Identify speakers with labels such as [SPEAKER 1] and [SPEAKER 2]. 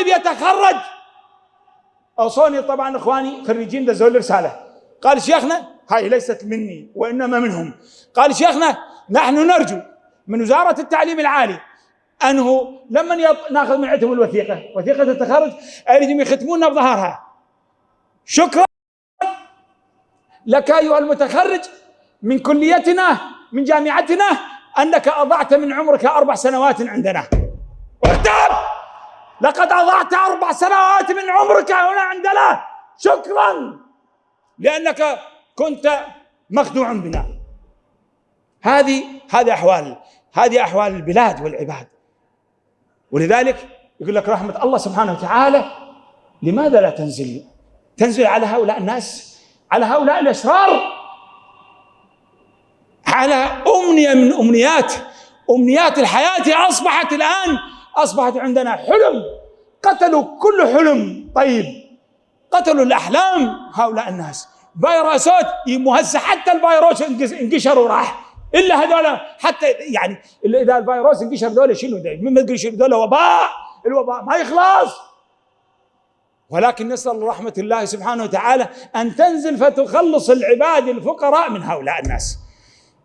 [SPEAKER 1] طالب يتخرج. اوصوني طبعا إخواني خريجين دزوا لي رساله قال شيخنا هاي ليست مني وإنما منهم. قال شيخنا نحن نرجو من وزارة التعليم العالي انه لما. ناخذ من عندهم الوثيقة. وثيقة التخرج أريدهم يختموننا بظهرها. شكرا لك أيها المتخرج من كليتنا من جامعتنا أنك أضعت من عمرك أربع سنوات عندنا. لقد أضعت أربع سنوات من عمرك هنا عندنا شكرا. لأنك كنت مخدوعا بنا. هذه هذه احوال هذه أحوال البلاد والعباد. ولذلك يقول لك رحمة الله سبحانه وتعالى لماذا لا تنزل؟ تنزل على هؤلاء الناس على هؤلاء الاشرار على أمنية من امنيات أمنيات الحياة أصبحت الان أصبحت عندنا حلم. قتلوا كل حلم. طيب قتلوا الأحلام هؤلاء الناس. فيروسات مهزه حتى الفيروس انقشر وراح. إلا هذول حتى يعني إذا الفيروس انقشر ذولا شنو من تقول شنو ذولا وباء. الوباء ما يخلص. ولكن نسأل رحمة الله سبحانه وتعالى أن تنزل فتخلص العباد الفقراء من هؤلاء الناس.